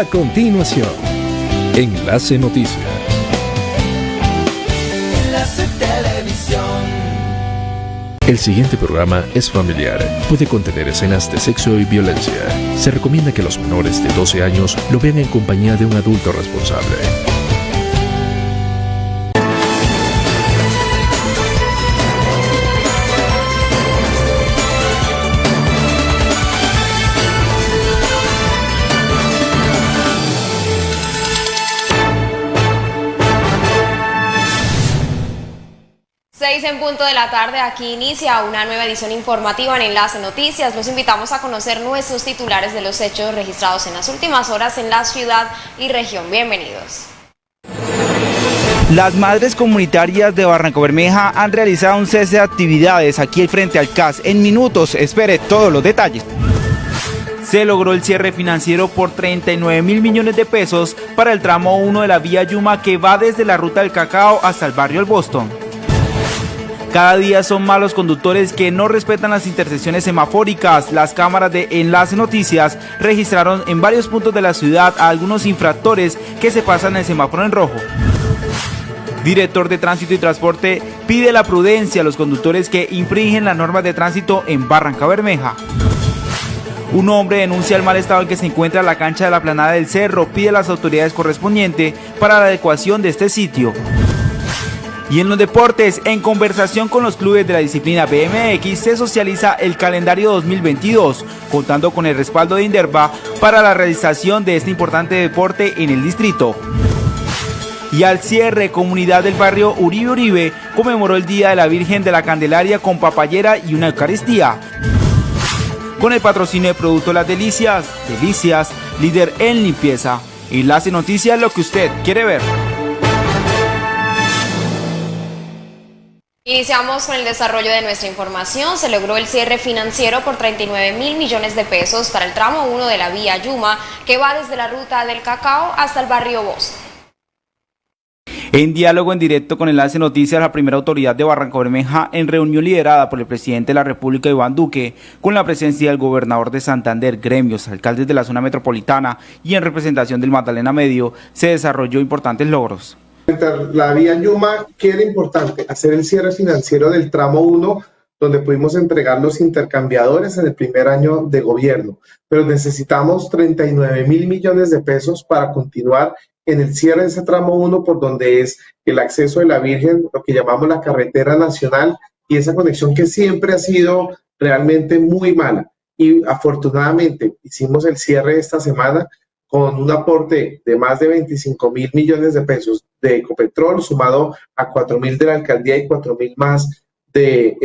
A continuación, Enlace Noticias. Enlace Televisión. El siguiente programa es familiar. Puede contener escenas de sexo y violencia. Se recomienda que los menores de 12 años lo vean en compañía de un adulto responsable. Punto de la tarde, aquí inicia una nueva edición informativa en Enlace Noticias. Los invitamos a conocer nuestros titulares de los hechos registrados en las últimas horas en la ciudad y región. Bienvenidos. Las madres comunitarias de Barranco Bermeja han realizado un cese de actividades aquí frente al CAS. En minutos, espere todos los detalles. Se logró el cierre financiero por 39 mil millones de pesos para el tramo 1 de la vía Yuma que va desde la ruta del Cacao hasta el barrio El Boston. Cada día son malos conductores que no respetan las intersecciones semafóricas. Las cámaras de Enlace Noticias registraron en varios puntos de la ciudad a algunos infractores que se pasan el semáforo en rojo. Director de Tránsito y Transporte pide la prudencia a los conductores que infringen las normas de tránsito en Barranca Bermeja. Un hombre denuncia el mal estado en que se encuentra la cancha de la planada del cerro, pide a las autoridades correspondientes para la adecuación de este sitio. Y en los deportes, en conversación con los clubes de la disciplina BMX, se socializa el calendario 2022, contando con el respaldo de Inderva para la realización de este importante deporte en el distrito. Y al cierre, comunidad del barrio Uribe Uribe conmemoró el Día de la Virgen de la Candelaria con papayera y una Eucaristía. Con el patrocinio de Producto Las Delicias, Delicias, líder en limpieza. Enlace Noticias, lo que usted quiere ver. Iniciamos con el desarrollo de nuestra información. Se logró el cierre financiero por 39 mil millones de pesos para el tramo 1 de la vía Yuma, que va desde la ruta del Cacao hasta el barrio Boston. En diálogo en directo con Enlace Noticias, la primera autoridad de Barranco Bermeja, en reunión liderada por el presidente de la República, Iván Duque, con la presencia del gobernador de Santander, gremios, alcaldes de la zona metropolitana y en representación del Magdalena Medio, se desarrolló importantes logros. La vía Yuma, ¿qué era importante? Hacer el cierre financiero del tramo 1, donde pudimos entregar los intercambiadores en el primer año de gobierno, pero necesitamos 39 mil millones de pesos para continuar en el cierre de ese tramo 1, por donde es el acceso de la Virgen, lo que llamamos la carretera nacional, y esa conexión que siempre ha sido realmente muy mala. Y afortunadamente hicimos el cierre esta semana con un aporte de más de 25 mil millones de pesos de Ecopetrol, sumado a 4 mil de la alcaldía y 4 mil más de,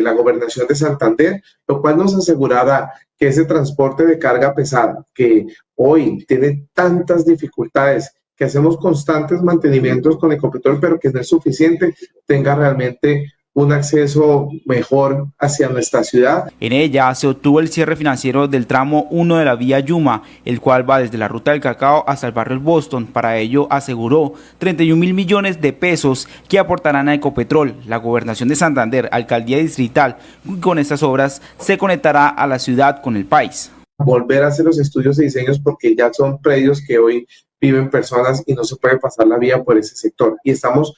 la gobernación de Santander, lo cual nos asegurará que ese transporte de carga pesada, que hoy tiene tantas dificultades, que hacemos constantes mantenimientos con Ecopetrol, pero que no es suficiente, tenga realmente un acceso mejor hacia nuestra ciudad. En ella se obtuvo el cierre financiero del tramo 1 de la vía Yuma, el cual va desde la ruta del cacao hasta el barrio Boston. Para ello aseguró 31 mil millones de pesos que aportarán a Ecopetrol, la gobernación de Santander, alcaldía distrital. con estas obras se conectará a la ciudad con el país. Volver a hacer los estudios y diseños porque ya son predios que hoy viven personas y no se puede pasar la vía por ese sector. Y estamos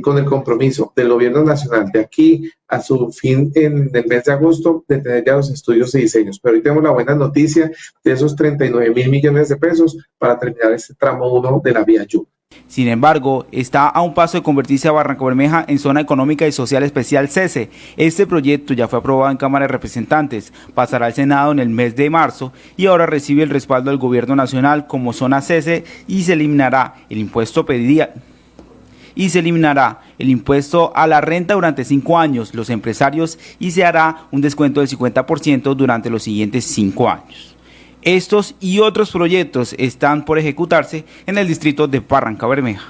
con el compromiso del gobierno nacional de aquí a su fin en el mes de agosto de tener ya los estudios y diseños. Pero hoy tenemos la buena noticia de esos 39 mil millones de pesos para terminar este tramo 1 de la vía Yuma. Sin embargo, está a un paso de convertirse a Barranco Bermeja en zona económica y social especial CESE. Este proyecto ya fue aprobado en Cámara de Representantes, pasará al Senado en el mes de marzo y ahora recibe el respaldo del Gobierno Nacional como zona CESE y se eliminará el impuesto pedido y se eliminará el impuesto a la renta durante cinco años los empresarios y se hará un descuento del 50% durante los siguientes cinco años. Estos y otros proyectos están por ejecutarse en el distrito de Barranca Bermeja.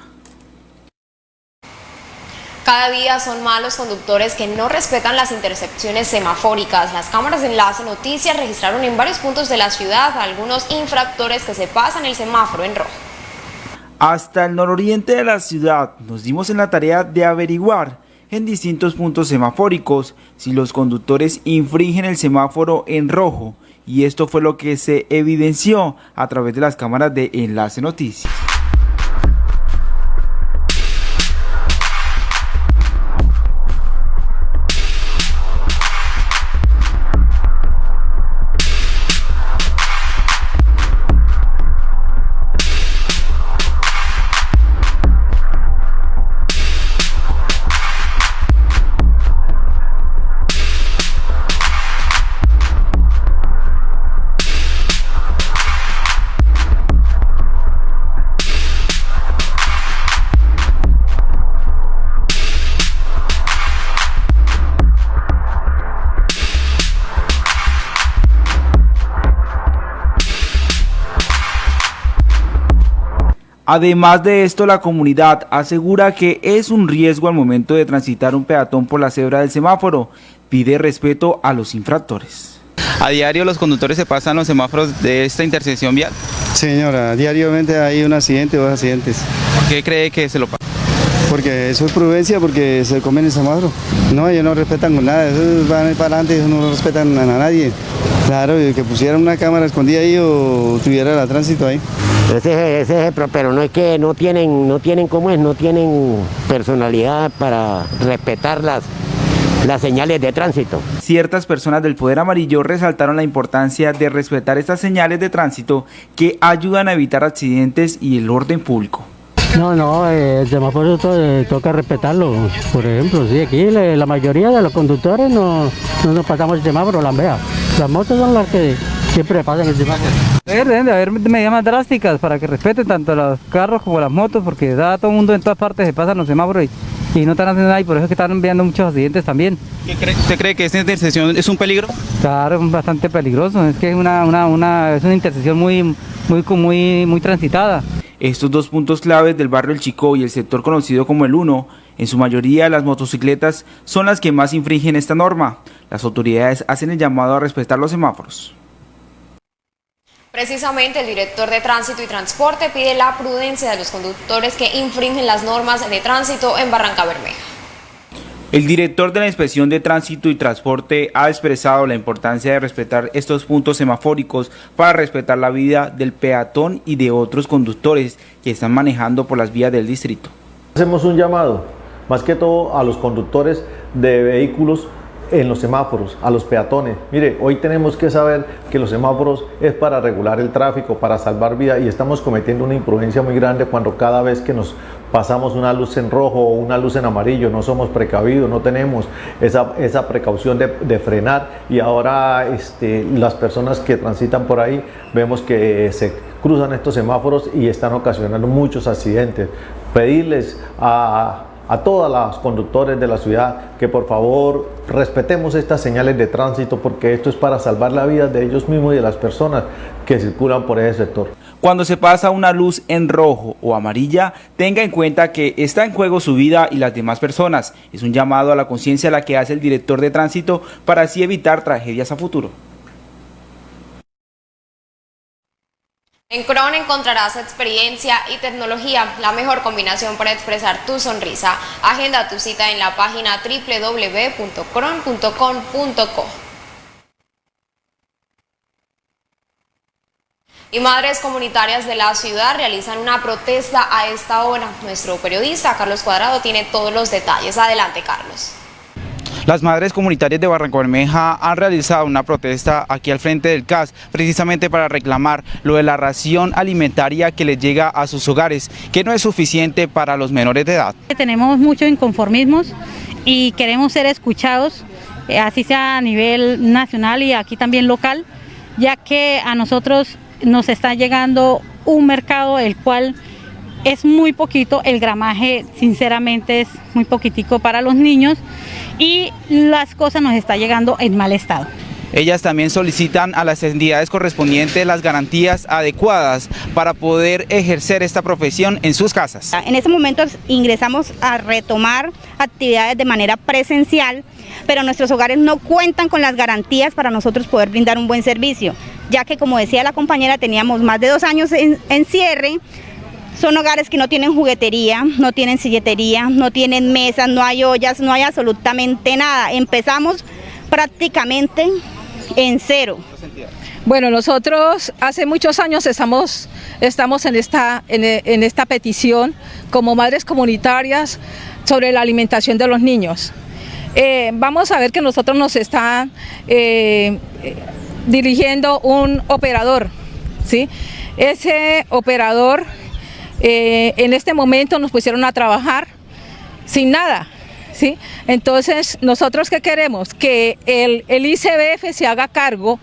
Cada día son malos conductores que no respetan las intersecciones semafóricas. Las cámaras de enlace noticias registraron en varios puntos de la ciudad algunos infractores que se pasan el semáforo en rojo. Hasta el nororiente de la ciudad nos dimos en la tarea de averiguar en distintos puntos semafóricos si los conductores infringen el semáforo en rojo y esto fue lo que se evidenció a través de las cámaras de Enlace Noticias. Además de esto, la comunidad asegura que es un riesgo al momento de transitar un peatón por la cebra del semáforo. Pide respeto a los infractores. ¿A diario los conductores se pasan los semáforos de esta intersección vial? Señora, diariamente hay un accidente o dos accidentes. ¿Por qué cree que se lo pasa? Porque eso es prudencia, porque se comen el semáforo. No, ellos no respetan con nada, ellos van para adelante, ellos no respetan a nadie. Claro, que pusieran una cámara escondida ahí o tuviera la tránsito ahí. Ese, ese es pero no es que no tienen, no tienen cómo es, no tienen personalidad para respetar las, las señales de tránsito. Ciertas personas del Poder Amarillo resaltaron la importancia de respetar estas señales de tránsito que ayudan a evitar accidentes y el orden público. No, no, eh, el semáforo eh, toca respetarlo. Por ejemplo, sí, aquí la mayoría de los conductores no, no nos pasamos el semáforo, la vea. Las motos son las que siempre pasan el semáforo. Deben de haber medidas más drásticas para que respeten tanto los carros como las motos, porque da todo el mundo en todas partes se pasan los semáforos y, y no están haciendo nada y por eso es que están enviando muchos accidentes también. ¿Usted cree que esta intersección es un peligro? Claro, es bastante peligroso, es que es una, una, una, es una intersección muy, muy, muy, muy transitada. Estos dos puntos claves del barrio El Chico y el sector conocido como el 1, en su mayoría las motocicletas son las que más infringen esta norma. Las autoridades hacen el llamado a respetar los semáforos. Precisamente el director de Tránsito y Transporte pide la prudencia de los conductores que infringen las normas de tránsito en Barranca Bermeja. El director de la Inspección de Tránsito y Transporte ha expresado la importancia de respetar estos puntos semafóricos para respetar la vida del peatón y de otros conductores que están manejando por las vías del distrito. Hacemos un llamado, más que todo a los conductores de vehículos en los semáforos, a los peatones. Mire, hoy tenemos que saber que los semáforos es para regular el tráfico, para salvar vidas y estamos cometiendo una imprudencia muy grande cuando cada vez que nos pasamos una luz en rojo o una luz en amarillo, no somos precavidos, no tenemos esa, esa precaución de, frenar y ahora este, las personas que transitan por ahí vemos que se cruzan estos semáforos y están ocasionando muchos accidentes. Pedirles a a todos los conductores de la ciudad que por favor respetemos estas señales de tránsito porque esto es para salvar la vida de ellos mismos y de las personas que circulan por ese sector. Cuando se pasa una luz en rojo o amarilla, tenga en cuenta que está en juego su vida y las demás personas. Es un llamado a la conciencia la que hace el director de tránsito para así evitar tragedias a futuro. En Cron encontrarás experiencia y tecnología, la mejor combinación para expresar tu sonrisa. Agenda tu cita en la página www.cron.com.co. Y madres comunitarias de la ciudad realizan una protesta a esta hora. Nuestro periodista Carlos Cuadrado tiene todos los detalles. Adelante, Carlos. Las madres comunitarias de Barranco Bermeja han realizado una protesta aquí al frente del CAS, precisamente para reclamar lo de la ración alimentaria que les llega a sus hogares, que no es suficiente para los menores de edad. Tenemos muchos inconformismos y queremos ser escuchados, eh, así sea a nivel nacional y aquí también local, ya que a nosotros nos está llegando un mercado el cual es muy poquito, el gramaje sinceramente es muy poquitico para los niños y las cosas nos está llegando en mal estado. Ellas también solicitan a las entidades correspondientes las garantías adecuadas para poder ejercer esta profesión en sus casas. En estos momentos ingresamos a retomar actividades de manera presencial, pero nuestros hogares no cuentan con las garantías para nosotros poder brindar un buen servicio, ya que como decía la compañera teníamos más de dos años en, en cierre, Son hogares que no tienen juguetería, no tienen silletería, no tienen mesas, no hay ollas, no hay absolutamente nada. Empezamos prácticamente en cero. Bueno, nosotros hace muchos años estamos, estamos en, esta, en, esta petición como madres comunitarias sobre la alimentación de los niños. Eh, vamos a ver que nosotros nos está eh, dirigiendo un operador, ¿sí? Ese operador eh, en este momento nos pusieron a trabajar sin nada, Entonces, ¿nosotros qué queremos? Que el, el, ICBF se haga cargo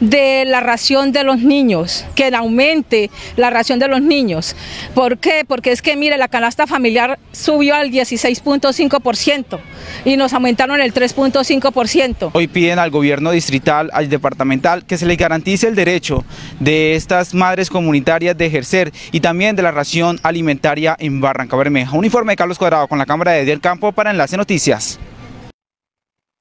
de la ración de los niños, que aumente la ración de los niños. ¿Por qué? Porque es que, mire, la canasta familiar subió al 16.5% y nos aumentaron el 3.5%. Hoy piden al gobierno distrital, al departamental, que se les garantice el derecho de estas madres comunitarias de ejercer y también de la ración alimentaria en Barranca Bermeja. Un informe de Carlos Cuadrado con la cámara de Del Campo para Enlace Noticias.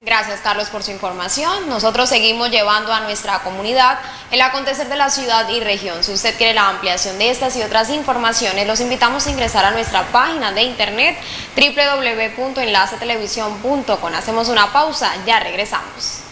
Gracias Carlos por su información. Nosotros seguimos llevando a nuestra comunidad el acontecer de la ciudad y región. Si usted quiere la ampliación de estas y otras informaciones, los invitamos a ingresar a nuestra página de internet www.enlacetelevisión.com. Hacemos una pausa, ya regresamos.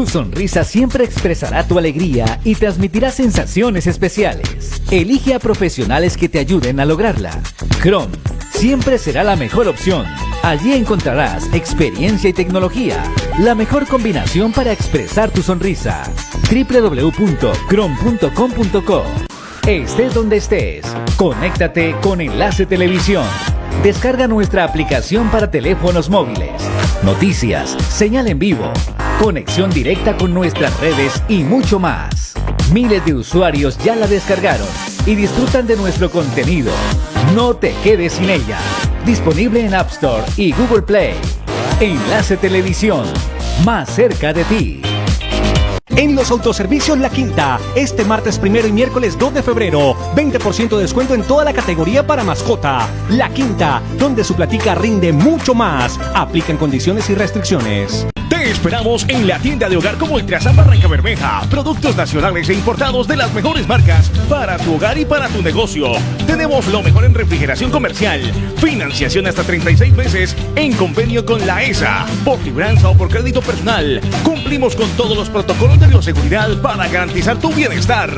Tu sonrisa siempre expresará tu alegría y transmitirá sensaciones especiales. Elige a profesionales que te ayuden a lograrla. Chrome siempre será la mejor opción. Allí encontrarás experiencia y tecnología, la mejor combinación para expresar tu sonrisa. www.chrome.com.co Estés donde estés, conéctate con Enlace Televisión. Descarga nuestra aplicación para teléfonos móviles, noticias, señal en vivo, conexión directa con nuestras redes y mucho más. Miles de usuarios ya la descargaron y disfrutan de nuestro contenido. No te quedes sin ella. Disponible en App Store y Google Play. Enlace Televisión, más cerca de ti. En los autoservicios La Quinta, este martes primero y miércoles 2 de febrero, 20% de descuento en toda la categoría para mascota. La Quinta, donde su platica rinde mucho más. Aplican condiciones y restricciones. Esperamos en la tienda de hogar como Ultrasan Barranca Bermeja. Productos nacionales e importados de las mejores marcas para tu hogar y para tu negocio. Tenemos lo mejor en refrigeración comercial. Financiación hasta 36 meses en convenio con la ESA. Por libranza o por crédito personal. Cumplimos con todos los protocolos de bioseguridad para garantizar tu bienestar.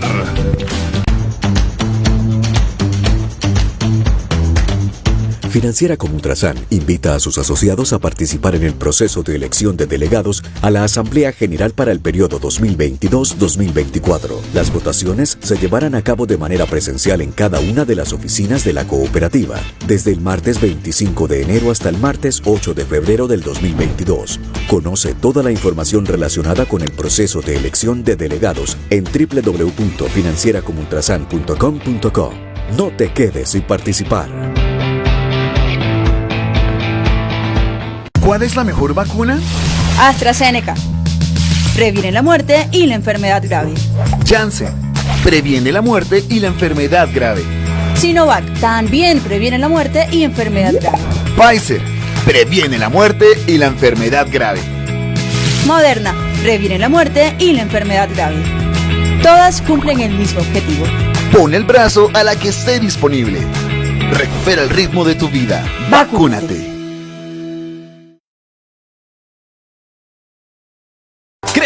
Financiera como Ultrasan invita a sus asociados a participar en el proceso de elección de delegados a la Asamblea General para el periodo 2022-2024. Las votaciones se llevarán a cabo de manera presencial en cada una de las oficinas de la cooperativa, desde el martes 25 de enero hasta el martes 8 de febrero del 2022. Conoce toda la información relacionada con el proceso de elección de delegados en www.financieracomultrasan.com.co. No te quedes sin participar. ¿Cuál es la mejor vacuna? AstraZeneca. Previene la muerte y la enfermedad grave. Janssen. Previene la muerte y la enfermedad grave. Sinovac. También previene la muerte y enfermedad grave. Pfizer. Previene la muerte y la enfermedad grave. Moderna. Previene la muerte y la enfermedad grave. Todas cumplen el mismo objetivo. Pon el brazo a la que esté disponible. Recupera el ritmo de tu vida. Vacúnate.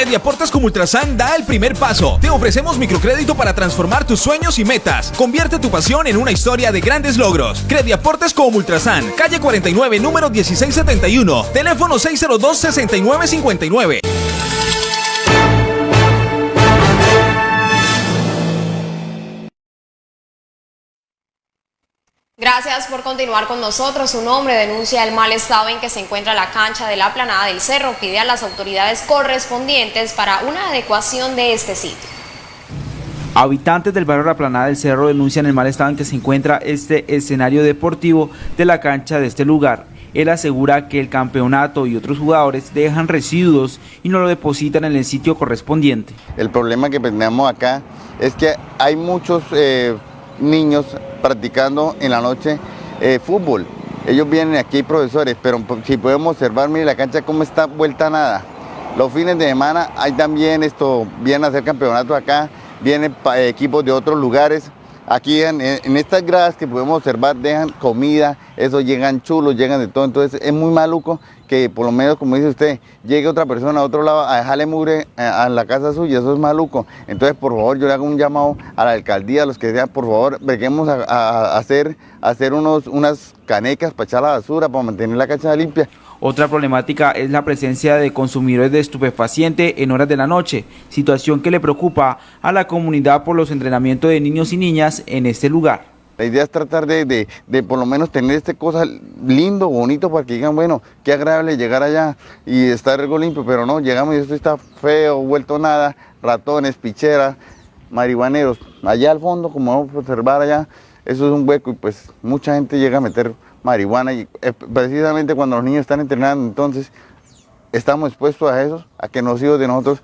Crediaportes como Ultrasan da el primer paso. Te ofrecemos microcrédito para transformar tus sueños y metas. Convierte tu pasión en una historia de grandes logros. Crediaportes como Ultrasan, calle 49, número 1671, teléfono 602-6959. Gracias por continuar con nosotros. Un hombre denuncia el mal estado en que se encuentra la cancha de la planada del cerro. Pide a las autoridades correspondientes para una adecuación de este sitio. Habitantes del barrio La Planada del Cerro denuncian el mal estado en que se encuentra este escenario deportivo de la cancha de este lugar. Él asegura que el campeonato y otros jugadores dejan residuos y no lo depositan en el sitio correspondiente. El problema que tenemos acá es que hay muchos eh, niños practicando en la noche eh, fútbol. Ellos vienen aquí, profesores, pero si podemos observar, mire la cancha cómo está vuelta nada. Los fines de semana hay también esto, vienen a hacer campeonatos acá, vienen equipos de otros lugares. Aquí en, estas gradas que podemos observar dejan comida, eso llegan chulos, llegan de todo, entonces es muy maluco que por lo menos, como dice usted, llegue otra persona a otro lado a dejarle mugre eh, a, la casa suya, eso es maluco. Entonces, por favor, yo le hago un llamado a la alcaldía, a los que sean, por favor, venimos a, hacer, hacer unos, unas canecas para echar la basura, para mantener la cancha limpia. Otra problemática es la presencia de consumidores de estupefaciente en horas de la noche, situación que le preocupa a la comunidad por los entrenamientos de niños y niñas en este lugar. La idea es tratar de, por lo menos tener este cosa lindo, bonito, para que digan, bueno, qué agradable llegar allá y estar algo limpio, pero no, llegamos y esto está feo, vuelto nada, ratones, picheras, marihuaneros. Allá al fondo, como vamos a observar allá, eso es un hueco y pues mucha gente llega a meter marihuana y eh, precisamente cuando los niños están entrenando, entonces estamos expuestos a eso, a que los hijos de nosotros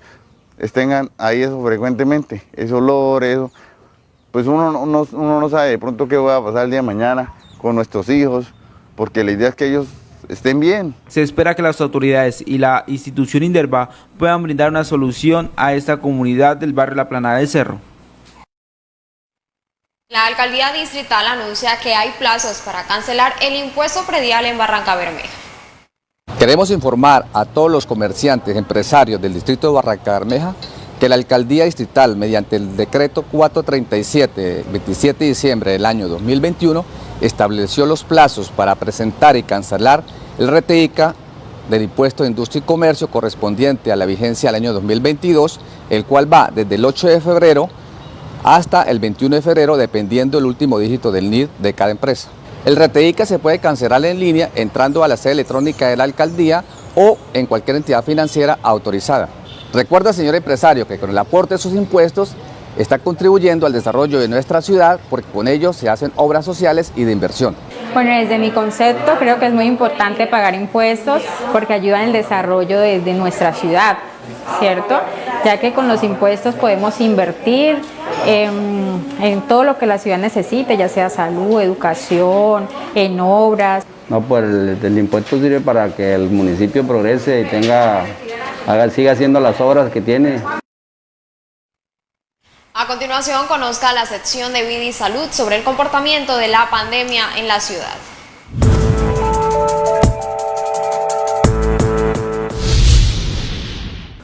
estén ahí eso frecuentemente, ese olor, eso. Pues uno no sabe de pronto qué va a pasar el día de mañana con nuestros hijos, porque la idea es que ellos estén bien. Se espera que las autoridades y la institución Inderva puedan brindar una solución a esta comunidad del barrio La Planada del Cerro. La alcaldía distrital anuncia que hay plazos para cancelar el impuesto predial en Barranca Bermeja. Queremos informar a todos los comerciantes, empresarios del distrito de Barranca Bermeja que la alcaldía distrital, mediante el decreto 437, 27 de diciembre del año 2021, estableció los plazos para presentar y cancelar el RTICA del impuesto de industria y comercio correspondiente a la vigencia del año 2022, el cual va desde el 8 de febrero hasta el 21 de febrero, dependiendo el último dígito del NID de cada empresa. El RTICA se puede cancelar en línea entrando a la sede electrónica de la alcaldía o en cualquier entidad financiera autorizada. Recuerda, señor empresario, que con el aporte de sus impuestos está contribuyendo al desarrollo de nuestra ciudad porque con ellos se hacen obras sociales y de inversión. Bueno, desde mi concepto creo que es muy importante pagar impuestos porque ayudan el desarrollo de, de nuestra ciudad, ¿cierto? Ya que con los impuestos podemos invertir, en, todo lo que la ciudad necesite, ya sea salud, educación, en obras. No, pues el, impuesto sirve para que el municipio progrese y tenga, haga, siga haciendo las obras que tiene. A continuación, conozca la sección de vida y salud sobre el comportamiento de la pandemia en la ciudad.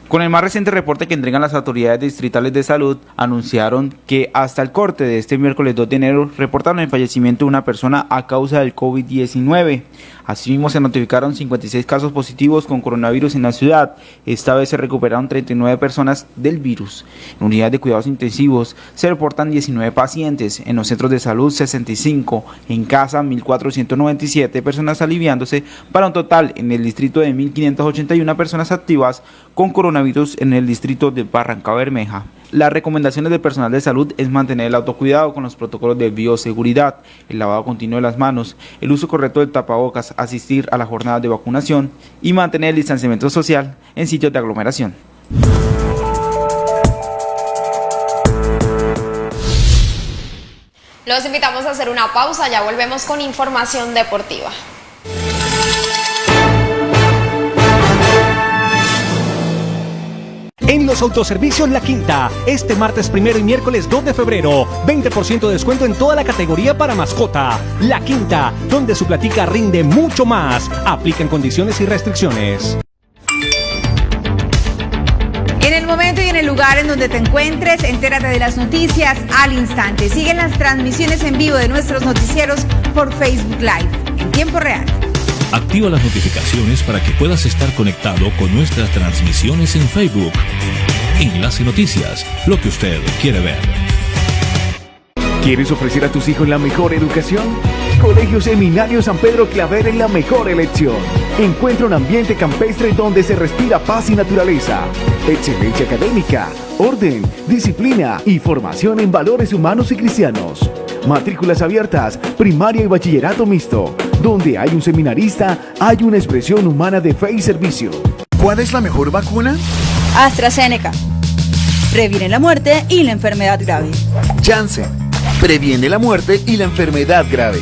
Con el más reciente reporte que entregan las autoridades distritales de salud, anunciaron que hasta el corte de este miércoles 2 de enero reportaron el fallecimiento de una persona a causa del COVID-19. Asimismo, se notificaron 56 casos positivos con coronavirus en la ciudad. Esta vez se recuperaron 39 personas del virus. En unidades de cuidados intensivos se reportan 19 pacientes, en los centros de salud 65, en casa 1.497 personas aliviándose, para un total en el distrito de 1.581 personas activas con coronavirus en el distrito de Barranca Bermeja. Las recomendaciones del personal de salud es mantener el autocuidado con los protocolos de bioseguridad, el lavado continuo de las manos, el uso correcto del tapabocas, asistir a las jornadas de vacunación y mantener el distanciamiento social en sitios de aglomeración. Los invitamos a hacer una pausa, ya volvemos con información deportiva. En los autoservicios La Quinta, este martes primero y miércoles 2 de febrero, 20% de descuento en toda la categoría para mascota. La Quinta, donde su platica rinde mucho más. Aplican condiciones y restricciones. En el momento y en el lugar en donde te encuentres, entérate de las noticias al instante. Siguen las transmisiones en vivo de nuestros noticieros por Facebook Live en tiempo real. Activa las notificaciones para que puedas estar conectado con nuestras transmisiones en Facebook. Enlace Noticias, lo que usted quiere ver. ¿Quieres ofrecer a tus hijos la mejor educación? Colegio Seminario San Pedro Claver es la mejor elección. Encuentra un ambiente campestre donde se respira paz y naturaleza, excelencia académica, orden, disciplina y formación en valores humanos y cristianos. Matrículas abiertas, primaria y bachillerato mixto. Donde hay un seminarista, hay una expresión humana de fe y servicio. ¿Cuál es la mejor vacuna? AstraZeneca. Previene la muerte y la enfermedad grave. Janssen. Previene la muerte y la enfermedad grave.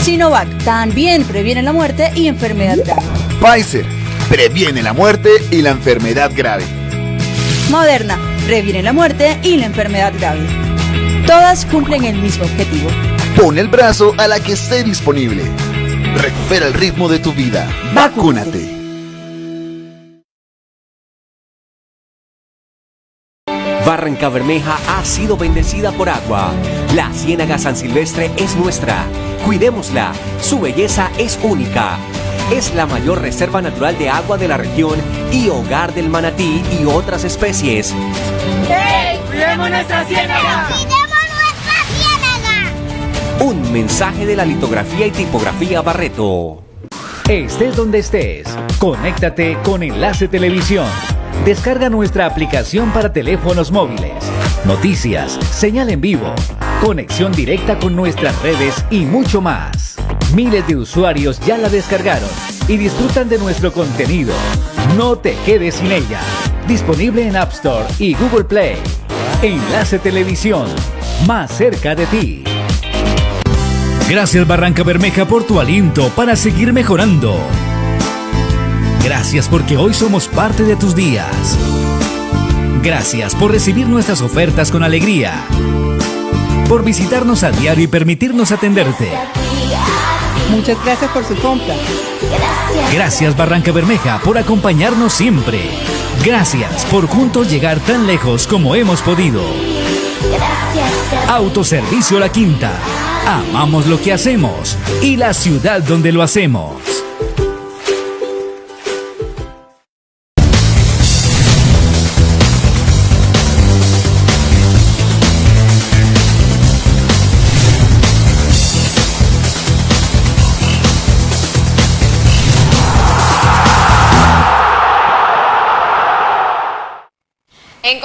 Sinovac. También previene la muerte y enfermedad grave. Pfizer previene la muerte y la enfermedad grave. Moderna, previene la muerte y la enfermedad grave. Todas cumplen el mismo objetivo. Pon el brazo a la que esté disponible. Recupera el ritmo de tu vida. Vacúnate. Barranca Bermeja ha sido bendecida por agua. La Ciénaga San Silvestre es nuestra. Cuidémosla. Su belleza es única. Es la mayor reserva natural de agua de la región y hogar del manatí y otras especies. ¡Hey! ¡Cuidemos nuestra ciénaga! Un mensaje de la litografía y tipografía Barreto. Estés donde estés, conéctate con Enlace Televisión. Descarga nuestra aplicación para teléfonos móviles. Noticias, señal en vivo, conexión directa con nuestras redes y mucho más. Miles de usuarios ya la descargaron y disfrutan de nuestro contenido. No te quedes sin ella. Disponible en App Store y Google Play. Enlace Televisión, más cerca de ti. Gracias Barranca Bermeja por tu aliento para seguir mejorando. Gracias porque hoy somos parte de tus días. Gracias por recibir nuestras ofertas con alegría. Por visitarnos a diario y permitirnos atenderte. Muchas gracias por su compra. Gracias Barranca Bermeja por acompañarnos siempre. Gracias por juntos llegar tan lejos como hemos podido. Autoservicio La Quinta. Amamos lo que hacemos y la ciudad donde lo hacemos.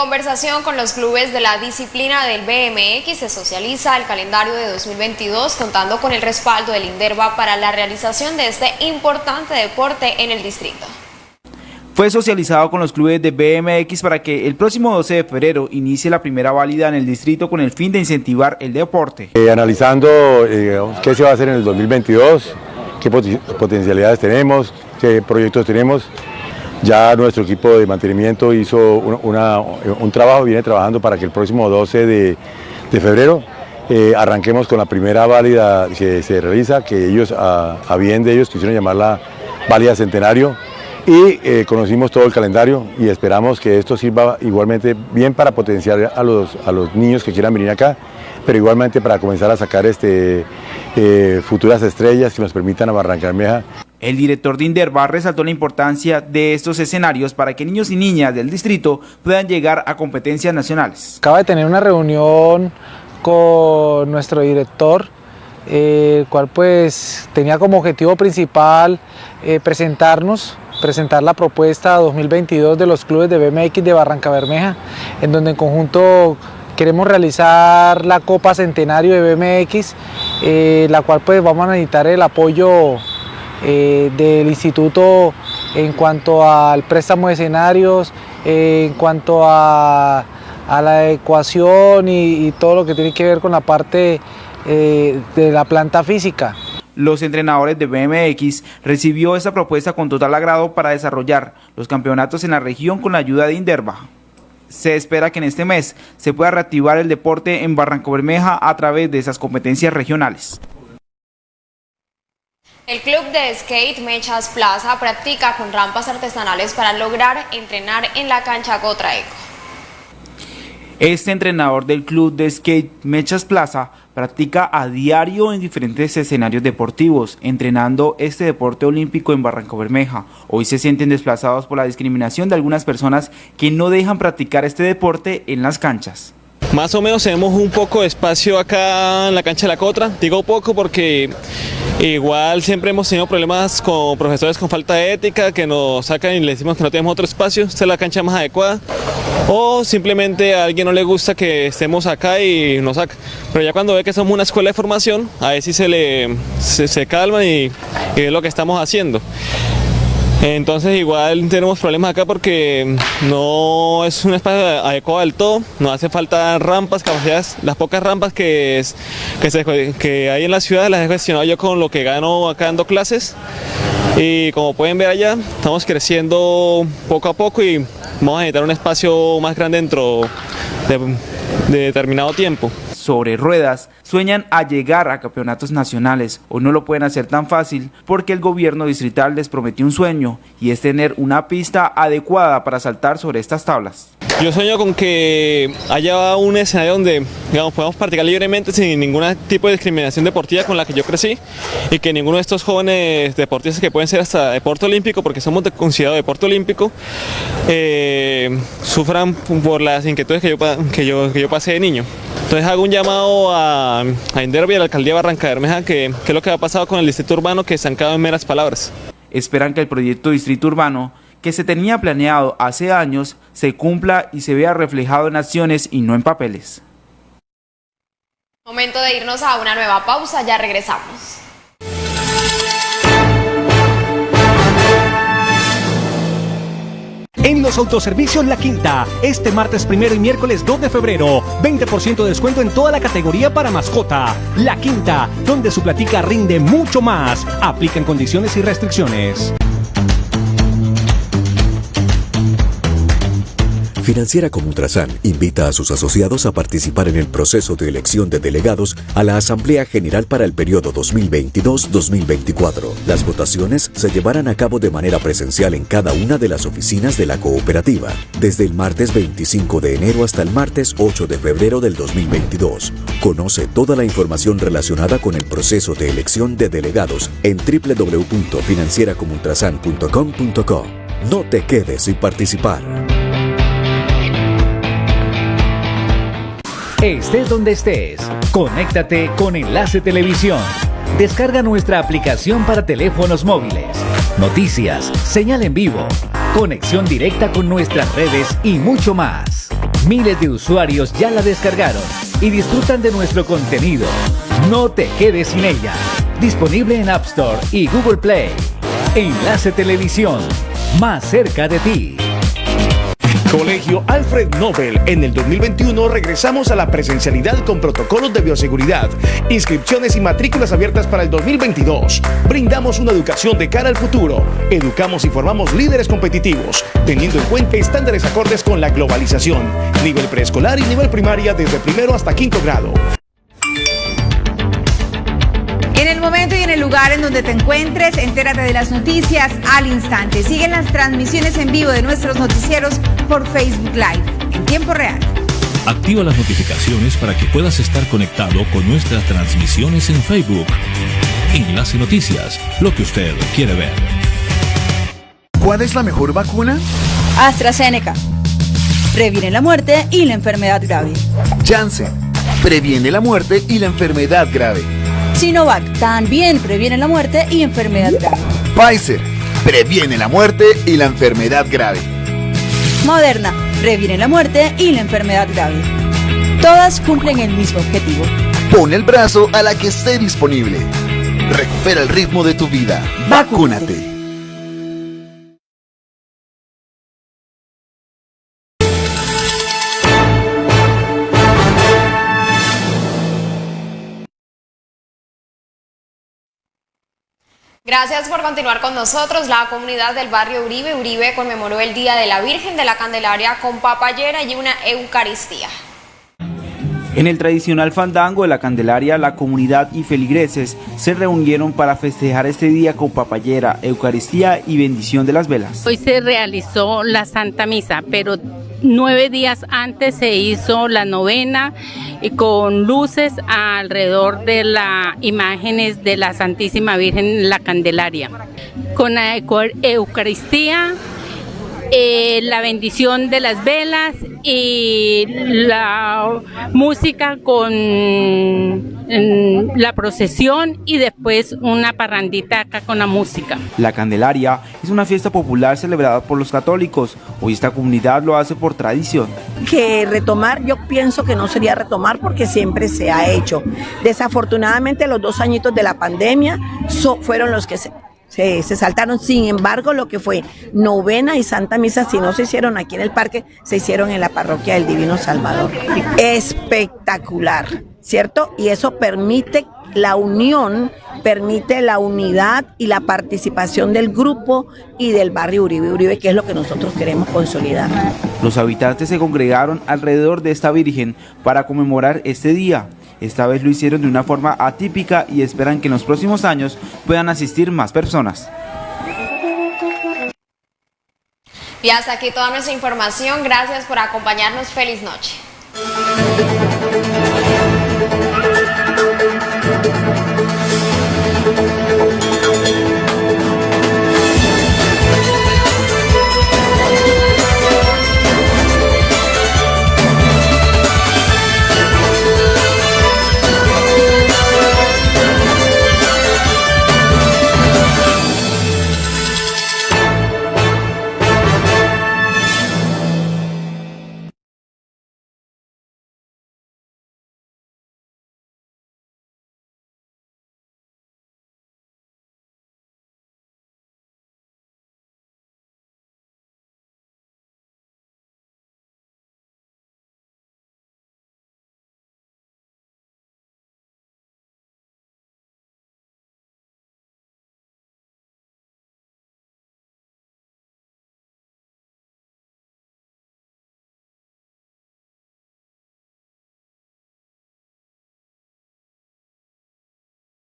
Conversación con los clubes de la disciplina del BMX se socializa el calendario de 2022 contando con el respaldo del INDERVA para la realización de este importante deporte en el distrito. Fue socializado con los clubes de BMX para que el próximo 12 de febrero inicie la primera válida en el distrito con el fin de incentivar el deporte. Eh, analizando eh, qué se va a hacer en el 2022, qué potencialidades tenemos, qué proyectos tenemos, ya nuestro equipo de mantenimiento hizo un trabajo, viene trabajando para que el próximo 12 de, febrero eh, arranquemos con la primera válida que se realiza, que ellos, a, bien de ellos, quisieron llamarla válida centenario, y eh, conocimos todo el calendario y esperamos que esto sirva igualmente bien para potenciar a los, a los niños que quieran venir acá, pero igualmente para comenzar a sacar este, eh, futuras estrellas que nos permitan a Barranca el director de Inderva resaltó la importancia de estos escenarios para que niños y niñas del distrito puedan llegar a competencias nacionales. Acaba de tener una reunión con nuestro director, el cual pues tenía como objetivo principal eh, presentarnos presentar la propuesta 2022 de los clubes de BMX de Barranca Bermeja, en donde en conjunto queremos realizar la Copa Centenario de BMX, eh, la cual pues vamos a necesitar el apoyo eh, del instituto en cuanto al préstamo de escenarios, eh, en cuanto a, la ecuación y, todo lo que tiene que ver con la parte eh, de la planta física. Los entrenadores de BMX recibió esta propuesta con total agrado para desarrollar los campeonatos en la región con la ayuda de Inderva. Se espera que en este mes se pueda reactivar el deporte en Barranco Bermeja a través de esas competencias regionales. El club de skate Mechas Plaza practica con rampas artesanales para lograr entrenar en la cancha Gotraeco. Este entrenador del club de skate Mechas Plaza practica a diario en diferentes escenarios deportivos, entrenando este deporte olímpico en Barranco Bermeja. Hoy se sienten desplazados por la discriminación de algunas personas que no dejan practicar este deporte en las canchas. Más o menos tenemos un poco de espacio acá en la cancha de la Cotra, digo poco porque igual siempre hemos tenido problemas con profesores con falta de ética que nos sacan y le decimos que no tenemos otro espacio, esta es la cancha más adecuada o simplemente a alguien no le gusta que estemos acá y nos saca. Pero ya cuando ve que somos una escuela de formación, a ver si se le se, calma y, y es lo que estamos haciendo. Entonces igual tenemos problemas acá porque no es un espacio adecuado del todo, nos hace falta rampas, capacidades, las pocas rampas que, que, hay en la ciudad las he gestionado yo con lo que gano acá dando clases. Y como pueden ver allá estamos creciendo poco a poco y vamos a necesitar un espacio más grande dentro de, de determinado tiempo sobre ruedas sueñan a llegar a campeonatos nacionales. o no lo pueden hacer tan fácil porque el gobierno distrital les prometió un sueño y es tener una pista adecuada para saltar sobre estas tablas. Yo sueño con que haya un escenario donde digamos, podamos practicar libremente sin ningún tipo de discriminación deportiva con la que yo crecí y que ninguno de estos jóvenes deportistas que pueden ser hasta deporte olímpico, porque somos considerados deporte olímpico, eh, sufran por las inquietudes que yo, que, yo, que yo pasé de niño. Entonces hago un llamado a, a Inderby, a la alcaldía de Barranca Bermeja, que, que es lo que ha pasado con el distrito urbano que se han quedado en meras palabras. Esperan que el proyecto distrito urbano que se tenía planeado hace años se cumpla y se vea reflejado en acciones y no en papeles. Momento de irnos a una nueva pausa, ya regresamos. En los autoservicios La Quinta, este martes primero y miércoles 2 de febrero, 20% de descuento en toda la categoría para mascota. La Quinta, donde su platica rinde mucho más. Aplican condiciones y restricciones. Financiera como Ultrasan invita a sus asociados a participar en el proceso de elección de delegados a la Asamblea General para el periodo 2022-2024. Las votaciones se llevarán a cabo de manera presencial en cada una de las oficinas de la cooperativa, desde el martes 25 de enero hasta el martes 8 de febrero del 2022. Conoce toda la información relacionada con el proceso de elección de delegados en www.financieracomultrasan.com.co. No te quedes sin participar. Estés donde estés, conéctate con Enlace Televisión. Descarga nuestra aplicación para teléfonos móviles. Noticias, señal en vivo, conexión directa con nuestras redes y mucho más. Miles de usuarios ya la descargaron y disfrutan de nuestro contenido. No te quedes sin ella. Disponible en App Store y Google Play. Enlace Televisión, más cerca de ti. Colegio Alfred Nobel. En el 2021 regresamos a la presencialidad con protocolos de bioseguridad, inscripciones y matrículas abiertas para el 2022. Brindamos una educación de cara al futuro. Educamos y formamos líderes competitivos, teniendo en cuenta estándares acordes con la globalización. Nivel preescolar y nivel primaria desde primero hasta quinto grado. Y en el lugar en donde te encuentres, entérate de las noticias al instante. Siguen las transmisiones en vivo de nuestros noticieros por Facebook Live en tiempo real. Activa las notificaciones para que puedas estar conectado con nuestras transmisiones en Facebook. Enlace Noticias, lo que usted quiere ver. ¿Cuál es la mejor vacuna? AstraZeneca. Previene la muerte y la enfermedad grave. Janssen. Previene la muerte y la enfermedad grave. Sinovac también previene la muerte y enfermedad grave. Pfizer previene la muerte y la enfermedad grave. Moderna previene la muerte y la enfermedad grave. Todas cumplen el mismo objetivo. Pon el brazo a la que esté disponible. Recupera el ritmo de tu vida. Vacúnate. Gracias por continuar con nosotros. La comunidad del barrio Uribe Uribe conmemoró el Día de la Virgen de la Candelaria con papayera y una Eucaristía. En el tradicional fandango de la Candelaria, la comunidad y feligreses se reunieron para festejar este día con papayera, Eucaristía y bendición de las velas. Hoy se realizó la Santa Misa, pero nueve días antes se hizo la novena con luces alrededor de las imágenes de la Santísima Virgen la Candelaria. Con la Eucaristía, eh, la bendición de las velas y la música con la procesión y después una parrandita acá con la música. La Candelaria es una fiesta popular celebrada por los católicos. Hoy esta comunidad lo hace por tradición. Que retomar, yo pienso que no sería retomar porque siempre se ha hecho. Desafortunadamente los dos añitos de la pandemia fueron los que se, se, saltaron. Sin embargo, lo que fue novena y santa misa, si no se hicieron aquí en el parque, se hicieron en la parroquia del Divino Salvador. Espectacular, ¿cierto? Y eso permite la unión, permite la unidad y la participación del grupo y del barrio Uribe Uribe, que es lo que nosotros queremos consolidar. Los habitantes se congregaron alrededor de esta Virgen para conmemorar este día. Esta vez lo hicieron de una forma atípica y esperan que en los próximos años puedan asistir más personas. Y hasta aquí toda nuestra información. Gracias por acompañarnos. Feliz noche.